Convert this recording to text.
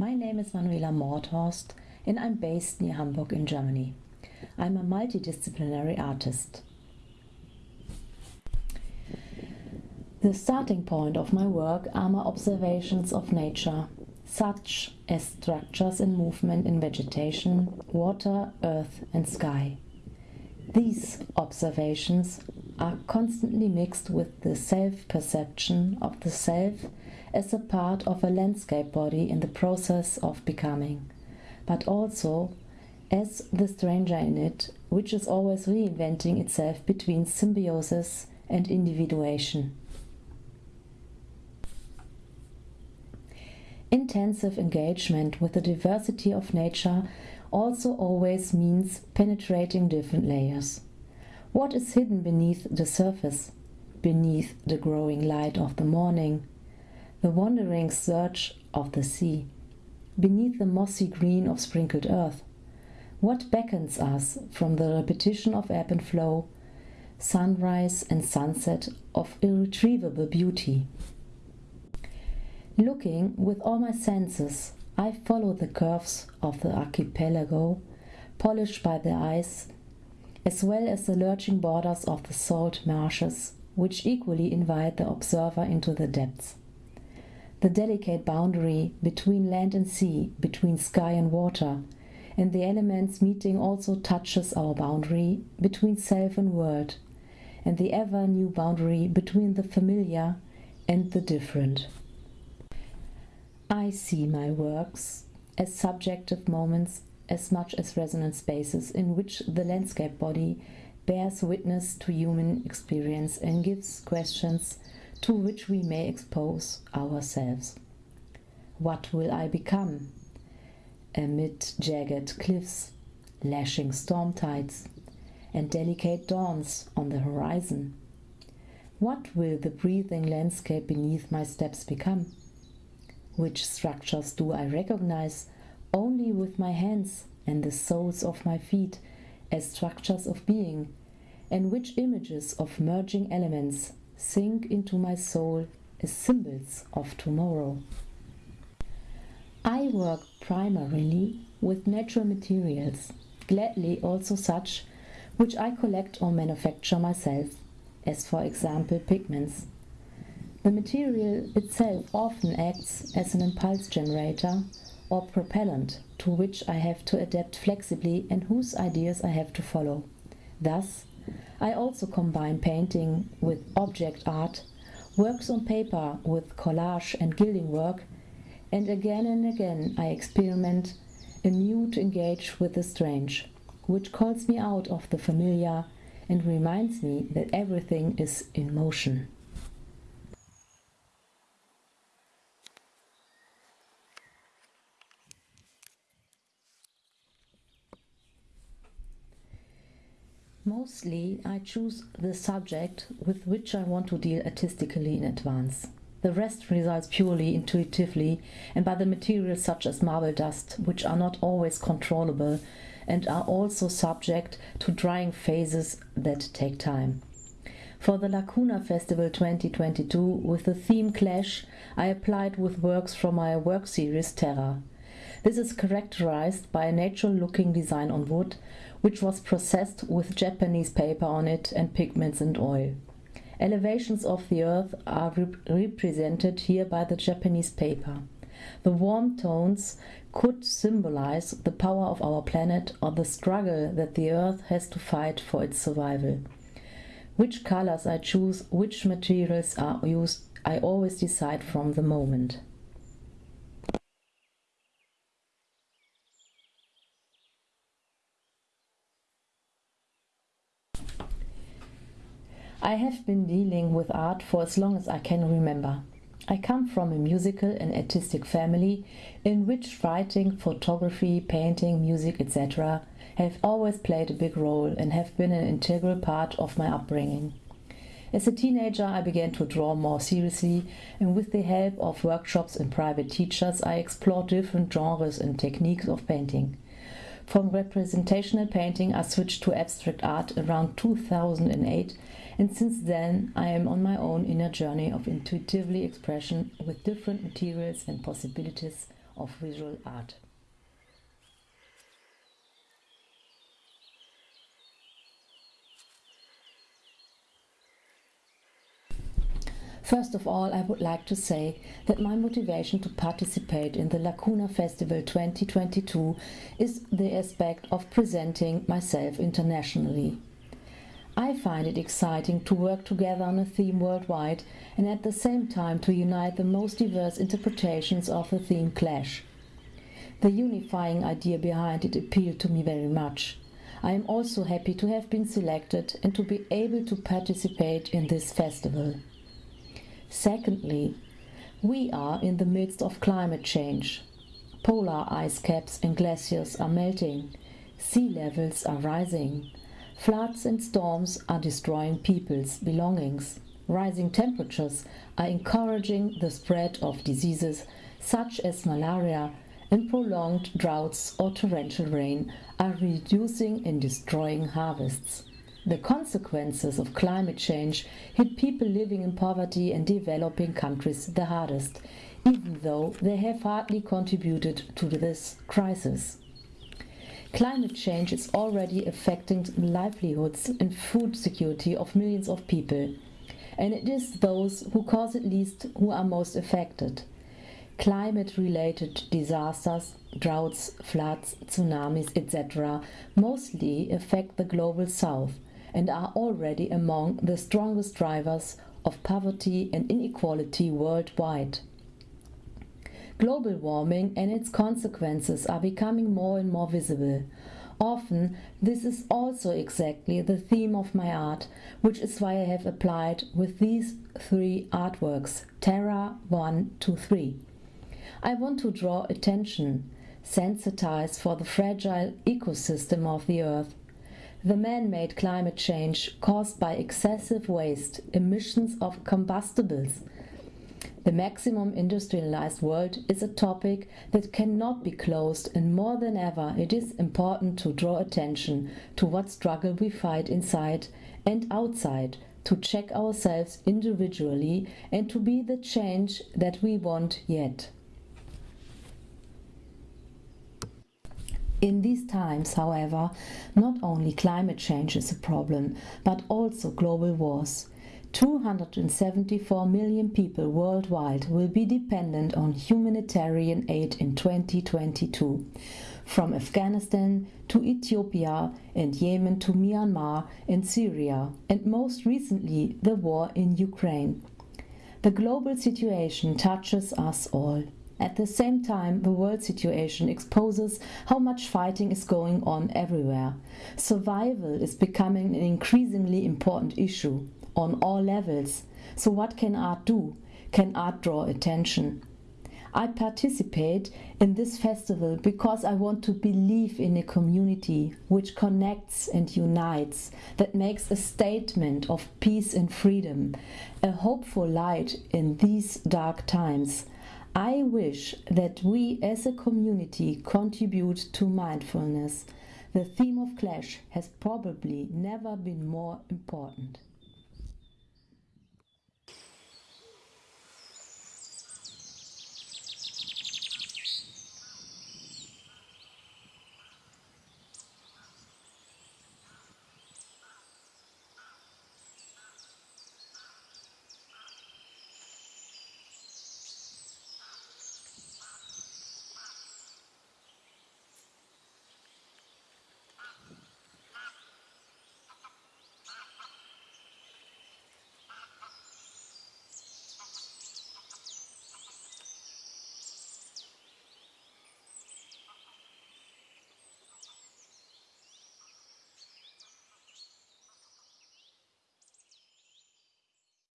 My name is Manuela Mordhorst and I'm based near Hamburg in Germany. I'm a multidisciplinary artist. The starting point of my work are my observations of nature, such as structures and movement in vegetation, water, earth and sky. These observations are constantly mixed with the self-perception of the self as a part of a landscape body in the process of becoming, but also as the stranger in it, which is always reinventing itself between symbiosis and individuation. Intensive engagement with the diversity of nature also always means penetrating different layers. What is hidden beneath the surface, beneath the growing light of the morning, the wandering surge of the sea, beneath the mossy green of sprinkled earth? What beckons us from the repetition of ebb and flow, sunrise and sunset of irretrievable beauty? Looking with all my senses, I follow the curves of the archipelago, polished by the ice, as well as the lurching borders of the salt marshes, which equally invite the observer into the depths. The delicate boundary between land and sea, between sky and water, and the elements meeting also touches our boundary between self and world, and the ever new boundary between the familiar and the different. I see my works as subjective moments as much as resonant spaces in which the landscape body bears witness to human experience and gives questions to which we may expose ourselves. What will I become? Amid jagged cliffs, lashing storm tides, and delicate dawns on the horizon. What will the breathing landscape beneath my steps become? Which structures do I recognize only with my hands and the soles of my feet as structures of being, and which images of merging elements sink into my soul as symbols of tomorrow. I work primarily with natural materials, gladly also such which I collect or manufacture myself, as for example pigments. The material itself often acts as an impulse generator or propellant to which I have to adapt flexibly and whose ideas I have to follow. Thus, I also combine painting with object art, works on paper with collage and gilding work, and again and again I experiment anew to engage with the strange, which calls me out of the familiar and reminds me that everything is in motion. Mostly I choose the subject with which I want to deal artistically in advance. The rest results purely intuitively and by the materials such as marble dust, which are not always controllable and are also subject to drying phases that take time. For the Lacuna Festival 2022, with the theme Clash, I applied with works from my work series Terra. This is characterized by a natural-looking design on wood, which was processed with Japanese paper on it and pigments and oil. Elevations of the earth are rep represented here by the Japanese paper. The warm tones could symbolize the power of our planet or the struggle that the earth has to fight for its survival. Which colors I choose, which materials are used, I always decide from the moment. I have been dealing with art for as long as I can remember. I come from a musical and artistic family in which writing, photography, painting, music, etc. have always played a big role and have been an integral part of my upbringing. As a teenager I began to draw more seriously and with the help of workshops and private teachers I explored different genres and techniques of painting. From representational painting I switched to abstract art around 2008 and since then I am on my own inner journey of intuitively expression with different materials and possibilities of visual art. First of all, I would like to say that my motivation to participate in the Lacuna Festival 2022 is the aspect of presenting myself internationally. I find it exciting to work together on a theme worldwide and at the same time to unite the most diverse interpretations of the theme clash. The unifying idea behind it appealed to me very much. I am also happy to have been selected and to be able to participate in this festival. Secondly, we are in the midst of climate change. Polar ice caps and glaciers are melting, sea levels are rising, floods and storms are destroying people's belongings. Rising temperatures are encouraging the spread of diseases such as malaria and prolonged droughts or torrential rain are reducing and destroying harvests. The consequences of climate change hit people living in poverty and developing countries the hardest, even though they have hardly contributed to this crisis. Climate change is already affecting the livelihoods and food security of millions of people, and it is those who cause it least who are most affected. Climate related disasters, droughts, floods, tsunamis, etc., mostly affect the global south and are already among the strongest drivers of poverty and inequality worldwide. Global warming and its consequences are becoming more and more visible. Often, this is also exactly the theme of my art, which is why I have applied with these three artworks, Terra 1 to 3. I want to draw attention, sensitize for the fragile ecosystem of the Earth, the man-made climate change caused by excessive waste, emissions of combustibles. The maximum industrialized world is a topic that cannot be closed and more than ever it is important to draw attention to what struggle we fight inside and outside to check ourselves individually and to be the change that we want yet. In these times, however, not only climate change is a problem, but also global wars. 274 million people worldwide will be dependent on humanitarian aid in 2022. From Afghanistan to Ethiopia and Yemen to Myanmar and Syria, and most recently the war in Ukraine. The global situation touches us all. At the same time, the world situation exposes how much fighting is going on everywhere. Survival is becoming an increasingly important issue on all levels. So what can art do? Can art draw attention? I participate in this festival because I want to believe in a community which connects and unites, that makes a statement of peace and freedom, a hopeful light in these dark times. I wish that we as a community contribute to mindfulness. The theme of clash has probably never been more important.